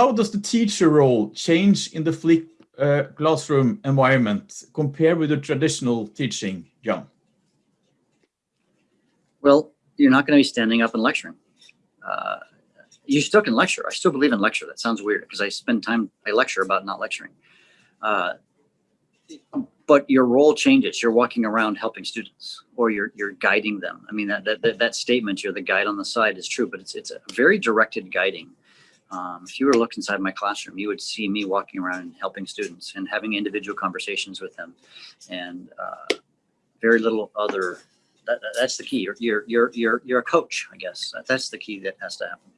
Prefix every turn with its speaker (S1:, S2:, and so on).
S1: how does the teacher role change in the flip uh, classroom environment compared with the traditional teaching, John?
S2: Well, you're not going to be standing up and lecturing. Uh, you still can lecture. I still believe in lecture. That sounds weird because I spend time, I lecture about not lecturing. Uh, but your role changes. You're walking around helping students or you're, you're guiding them. I mean, that, that, that statement, you're the guide on the side is true, but it's, it's a very directed guiding. Um, if you were to look inside my classroom, you would see me walking around and helping students and having individual conversations with them and uh, very little other that, that's the key. You're, you're, you're, you're, you're a coach, I guess. That's the key that has to happen.